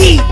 eat.